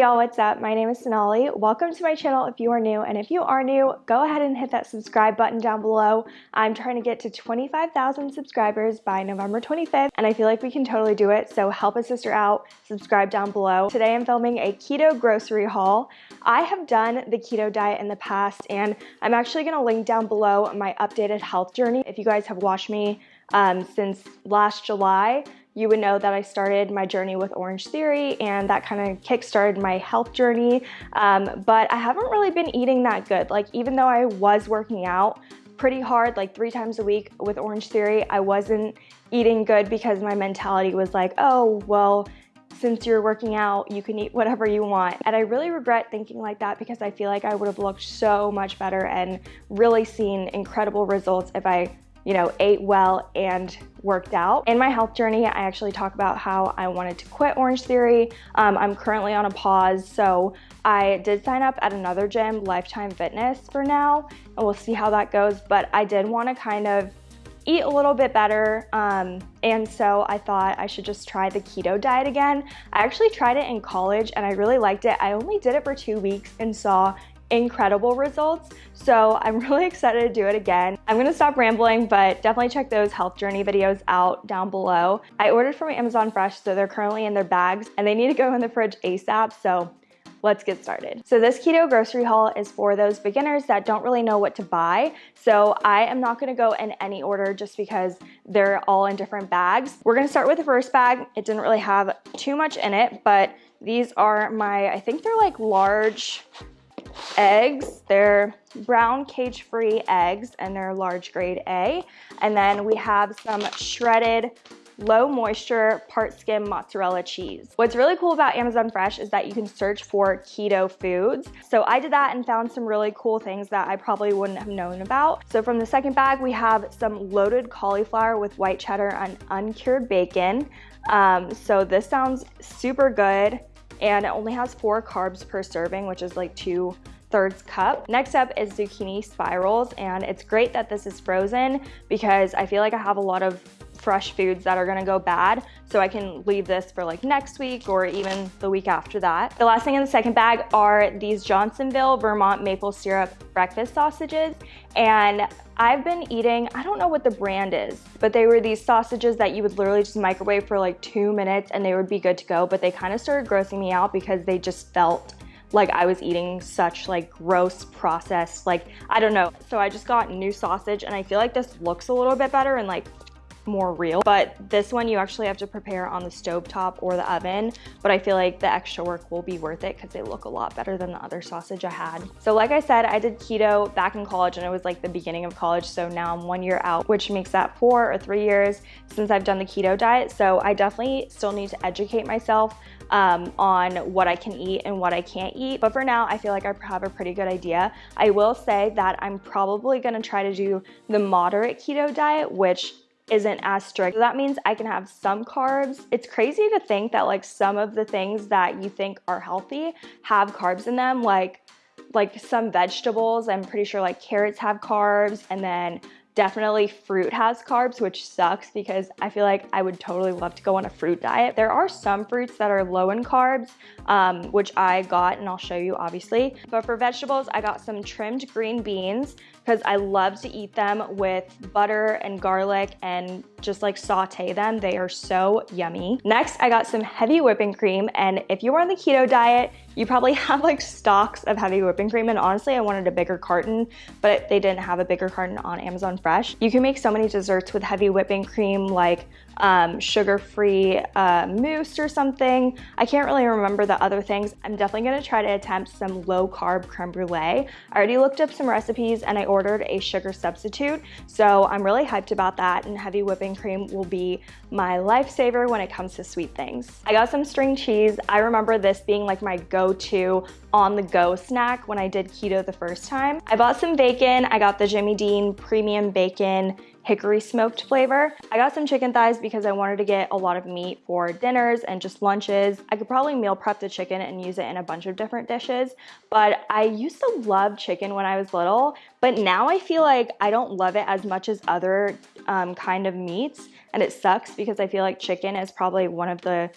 Y'all, what's up? My name is Sonali. Welcome to my channel if you are new, and if you are new, go ahead and hit that subscribe button down below. I'm trying to get to 25,000 subscribers by November 25th, and I feel like we can totally do it, so help a sister out, subscribe down below. Today I'm filming a keto grocery haul. I have done the keto diet in the past, and I'm actually gonna link down below my updated health journey. If you guys have watched me um, since last July, you would know that I started my journey with Orange Theory and that kind of kickstarted my health journey. Um, but I haven't really been eating that good. Like even though I was working out pretty hard, like three times a week with Orange Theory, I wasn't eating good because my mentality was like, oh, well, since you're working out, you can eat whatever you want. And I really regret thinking like that because I feel like I would have looked so much better and really seen incredible results if I you know, ate well and worked out. In my health journey, I actually talk about how I wanted to quit Orange Theory. Um, I'm currently on a pause, so I did sign up at another gym, Lifetime Fitness for now, and we'll see how that goes. But I did want to kind of eat a little bit better um, and so I thought I should just try the keto diet again. I actually tried it in college and I really liked it. I only did it for two weeks and saw incredible results. So I'm really excited to do it again. I'm gonna stop rambling, but definitely check those health journey videos out down below. I ordered from Amazon Fresh, so they're currently in their bags and they need to go in the fridge ASAP. So let's get started. So this keto grocery haul is for those beginners that don't really know what to buy. So I am not gonna go in any order just because they're all in different bags. We're gonna start with the first bag. It didn't really have too much in it, but these are my, I think they're like large eggs. They're brown cage-free eggs and they're large grade A. And then we have some shredded low moisture part skim mozzarella cheese. What's really cool about Amazon Fresh is that you can search for keto foods. So I did that and found some really cool things that I probably wouldn't have known about. So from the second bag, we have some loaded cauliflower with white cheddar and uncured bacon. Um, so this sounds super good and it only has four carbs per serving, which is like two thirds cup. Next up is zucchini spirals, and it's great that this is frozen because I feel like I have a lot of fresh foods that are gonna go bad. So I can leave this for like next week or even the week after that. The last thing in the second bag are these Johnsonville Vermont maple syrup breakfast sausages. And I've been eating, I don't know what the brand is, but they were these sausages that you would literally just microwave for like two minutes and they would be good to go. But they kind of started grossing me out because they just felt like I was eating such like gross processed, like, I don't know. So I just got new sausage and I feel like this looks a little bit better and like more real. But this one you actually have to prepare on the stove top or the oven. But I feel like the extra work will be worth it because they look a lot better than the other sausage I had. So like I said, I did keto back in college and it was like the beginning of college. So now I'm one year out, which makes that four or three years since I've done the keto diet. So I definitely still need to educate myself um, on what I can eat and what I can't eat. But for now, I feel like I have a pretty good idea. I will say that I'm probably gonna try to do the moderate keto diet, which isn't as strict. So that means I can have some carbs. It's crazy to think that like some of the things that you think are healthy have carbs in them, like like some vegetables. I'm pretty sure like carrots have carbs and then Definitely fruit has carbs, which sucks because I feel like I would totally love to go on a fruit diet. There are some fruits that are low in carbs, um, which I got and I'll show you obviously. But for vegetables, I got some trimmed green beans because I love to eat them with butter and garlic and just like saute them. They are so yummy. Next, I got some heavy whipping cream. And if you are on the keto diet, you probably have like stocks of heavy whipping cream. And honestly, I wanted a bigger carton, but they didn't have a bigger carton on Amazon Fresh. You can make so many desserts with heavy whipping cream, like um, sugar-free uh, mousse or something. I can't really remember the other things. I'm definitely gonna try to attempt some low-carb creme brulee. I already looked up some recipes and I ordered a sugar substitute, so I'm really hyped about that and heavy whipping cream will be my lifesaver when it comes to sweet things. I got some string cheese. I remember this being like my go-to on-the-go snack when I did keto the first time. I bought some bacon. I got the Jimmy Dean premium bacon hickory smoked flavor. I got some chicken thighs because I wanted to get a lot of meat for dinners and just lunches. I could probably meal prep the chicken and use it in a bunch of different dishes, but I used to love chicken when I was little, but now I feel like I don't love it as much as other um, kind of meats, and it sucks because I feel like chicken is probably one of the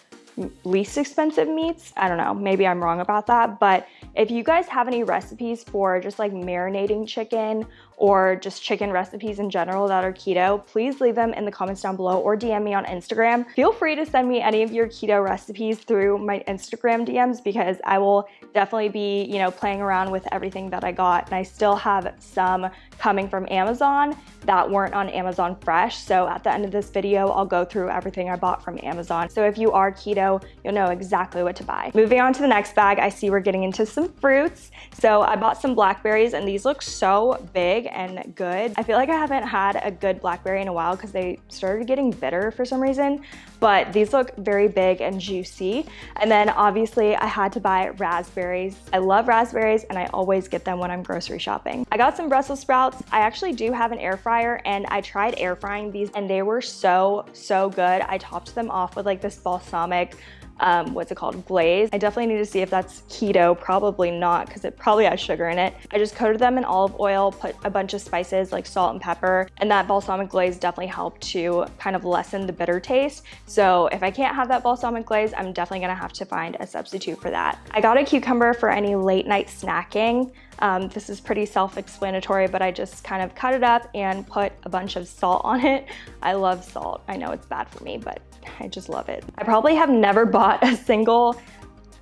least expensive meats. I don't know, maybe I'm wrong about that, but if you guys have any recipes for just like marinating chicken or just chicken recipes in general that are keto, please leave them in the comments down below or DM me on Instagram. Feel free to send me any of your keto recipes through my Instagram DMs because I will definitely be, you know, playing around with everything that I got. And I still have some coming from Amazon that weren't on Amazon Fresh. So at the end of this video, I'll go through everything I bought from Amazon. So if you are keto, you'll know exactly what to buy. Moving on to the next bag, I see we're getting into some fruits. So I bought some blackberries and these look so big and good. I feel like I haven't had a good blackberry in a while because they started getting bitter for some reason, but these look very big and juicy. And then obviously I had to buy raspberries. I love raspberries and I always get them when I'm grocery shopping. I got some Brussels sprouts. I actually do have an air fryer and I tried air frying these and they were so, so good. I topped them off with like this balsamic um, what's it called, glaze. I definitely need to see if that's keto, probably not because it probably has sugar in it. I just coated them in olive oil, put a bunch of spices like salt and pepper, and that balsamic glaze definitely helped to kind of lessen the bitter taste. So if I can't have that balsamic glaze, I'm definitely gonna have to find a substitute for that. I got a cucumber for any late night snacking. Um, this is pretty self-explanatory, but I just kind of cut it up and put a bunch of salt on it. I love salt. I know it's bad for me, but I just love it. I probably have never bought a single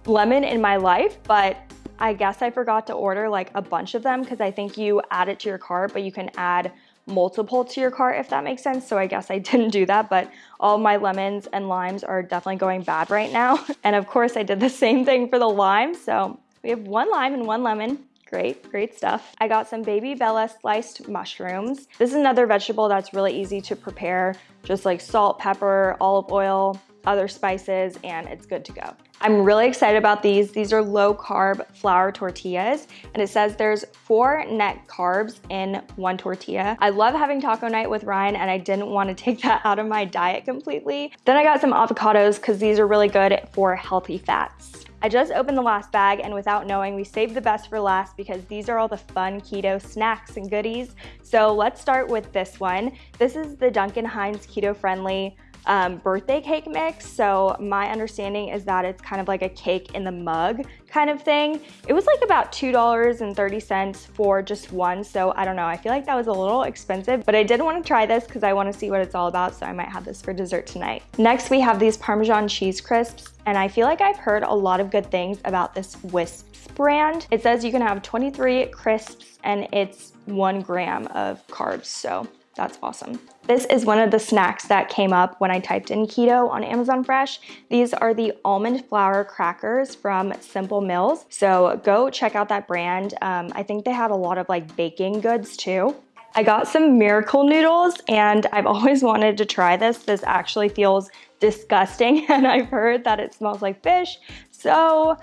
lemon in my life, but I guess I forgot to order like a bunch of them because I think you add it to your cart, but you can add multiple to your cart if that makes sense. So I guess I didn't do that, but all my lemons and limes are definitely going bad right now. And of course I did the same thing for the lime. So we have one lime and one lemon. Great, great stuff. I got some baby bella sliced mushrooms. This is another vegetable that's really easy to prepare. Just like salt, pepper, olive oil, other spices, and it's good to go. I'm really excited about these. These are low carb flour tortillas, and it says there's four net carbs in one tortilla. I love having taco night with Ryan, and I didn't want to take that out of my diet completely. Then I got some avocados because these are really good for healthy fats. I just opened the last bag and without knowing, we saved the best for last because these are all the fun keto snacks and goodies. So let's start with this one. This is the Duncan Hines keto friendly um, birthday cake mix. So my understanding is that it's kind of like a cake in the mug kind of thing. It was like about $2.30 for just one. So I don't know, I feel like that was a little expensive, but I did want to try this because I want to see what it's all about. So I might have this for dessert tonight. Next, we have these Parmesan cheese crisps. And I feel like I've heard a lot of good things about this Whisps brand. It says you can have 23 crisps and it's one gram of carbs. So that's awesome. This is one of the snacks that came up when I typed in keto on Amazon Fresh. These are the almond flour crackers from Simple Mills. So go check out that brand. Um, I think they had a lot of like baking goods too. I got some miracle noodles and I've always wanted to try this. This actually feels disgusting and I've heard that it smells like fish. So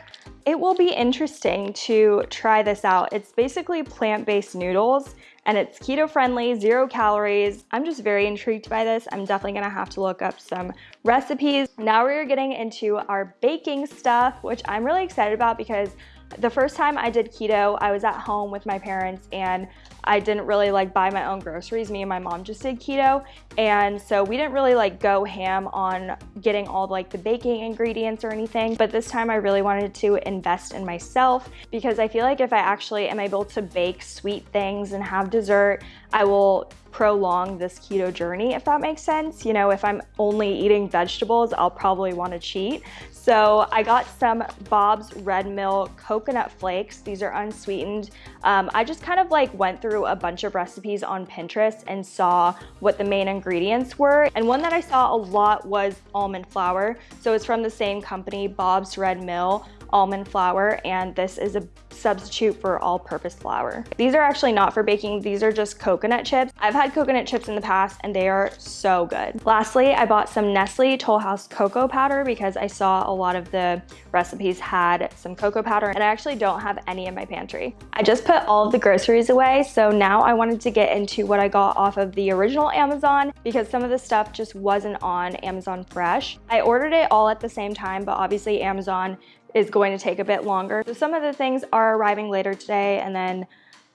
it will be interesting to try this out. It's basically plant-based noodles and it's keto friendly, zero calories. I'm just very intrigued by this. I'm definitely gonna have to look up some recipes. Now we're getting into our baking stuff, which I'm really excited about because the first time I did keto, I was at home with my parents and I didn't really like buy my own groceries. Me and my mom just did keto. And so we didn't really like go ham on getting all like the baking ingredients or anything. But this time I really wanted to invest in myself because I feel like if I actually am able to bake sweet things and have dessert, I will prolong this keto journey, if that makes sense. You know, if I'm only eating vegetables, I'll probably want to cheat. So I got some Bob's Red Mill coconut flakes. These are unsweetened. Um, I just kind of like went through a bunch of recipes on Pinterest and saw what the main ingredients were. And one that I saw a lot was almond flour. So it's from the same company, Bob's Red Mill almond flour and this is a substitute for all-purpose flour. These are actually not for baking, these are just coconut chips. I've had coconut chips in the past and they are so good. Lastly, I bought some Nestle Toll House cocoa powder because I saw a lot of the recipes had some cocoa powder and I actually don't have any in my pantry. I just put all of the groceries away, so now I wanted to get into what I got off of the original Amazon because some of the stuff just wasn't on Amazon Fresh. I ordered it all at the same time, but obviously Amazon is going to take a bit longer. So some of the things are arriving later today and then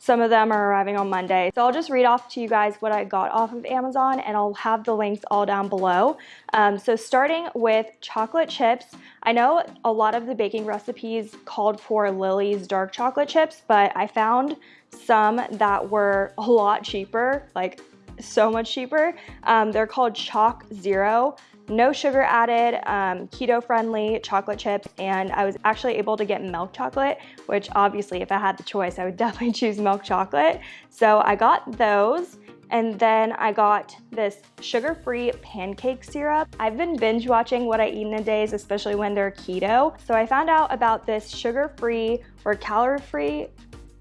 Some of them are arriving on Monday. So I'll just read off to you guys what I got off of Amazon and I'll have the links all down below. Um, so starting with chocolate chips, I know a lot of the baking recipes called for Lily's dark chocolate chips, but I found some that were a lot cheaper, like so much cheaper. Um, they're called Choc Zero no sugar added, um, keto friendly chocolate chips, and I was actually able to get milk chocolate, which obviously if I had the choice, I would definitely choose milk chocolate. So I got those. And then I got this sugar-free pancake syrup. I've been binge watching what I eat in a days, especially when they're keto. So I found out about this sugar-free or calorie-free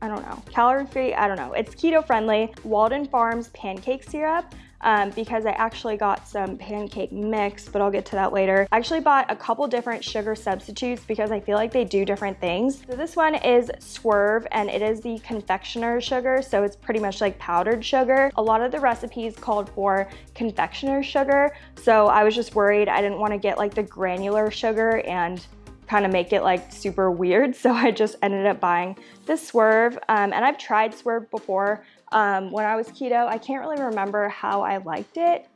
I don't know, calorie free, I don't know. It's keto friendly, Walden Farms pancake syrup um, because I actually got some pancake mix, but I'll get to that later. I actually bought a couple different sugar substitutes because I feel like they do different things. So this one is Swerve and it is the confectioner sugar. So it's pretty much like powdered sugar. A lot of the recipes called for confectioner sugar. So I was just worried I didn't want to get like the granular sugar and kind of make it like super weird. So I just ended up buying this Swerve. Um, and I've tried Swerve before, um, when I was keto. I can't really remember how I liked it,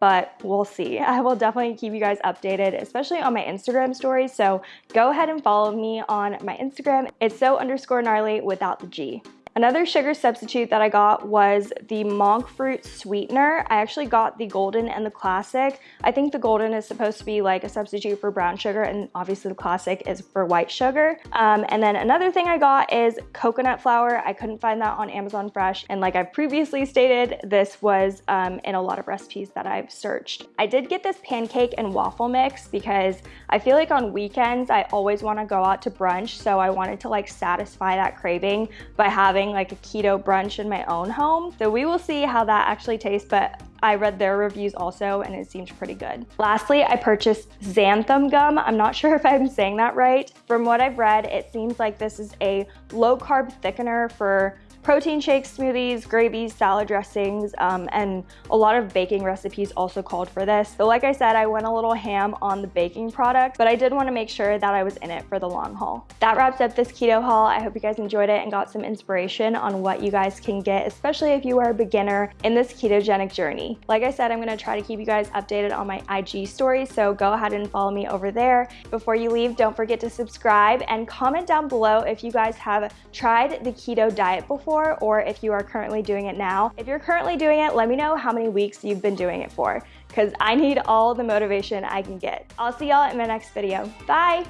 but we'll see. I will definitely keep you guys updated, especially on my Instagram stories. So go ahead and follow me on my Instagram. It's so underscore gnarly without the G. Another sugar substitute that I got was the monk fruit sweetener. I actually got the golden and the classic. I think the golden is supposed to be like a substitute for brown sugar and obviously the classic is for white sugar. Um, and then another thing I got is coconut flour. I couldn't find that on Amazon Fresh. And like I've previously stated, this was um, in a lot of recipes that I've searched. I did get this pancake and waffle mix because I feel like on weekends, I always wanna go out to brunch. So I wanted to like satisfy that craving by having having like a keto brunch in my own home. So we will see how that actually tastes, but I read their reviews also and it seemed pretty good. Lastly, I purchased xanthan gum. I'm not sure if I'm saying that right. From what I've read, it seems like this is a low carb thickener for protein shakes, smoothies, gravies, salad dressings, um, and a lot of baking recipes also called for this. So like I said, I went a little ham on the baking product, but I did want to make sure that I was in it for the long haul. That wraps up this keto haul. I hope you guys enjoyed it and got some inspiration on what you guys can get, especially if you are a beginner in this ketogenic journey. Like I said, I'm going to try to keep you guys updated on my IG stories, so go ahead and follow me over there. Before you leave, don't forget to subscribe and comment down below if you guys have tried the keto diet before or if you are currently doing it now. If you're currently doing it, let me know how many weeks you've been doing it for because I need all the motivation I can get. I'll see y'all in my next video. Bye!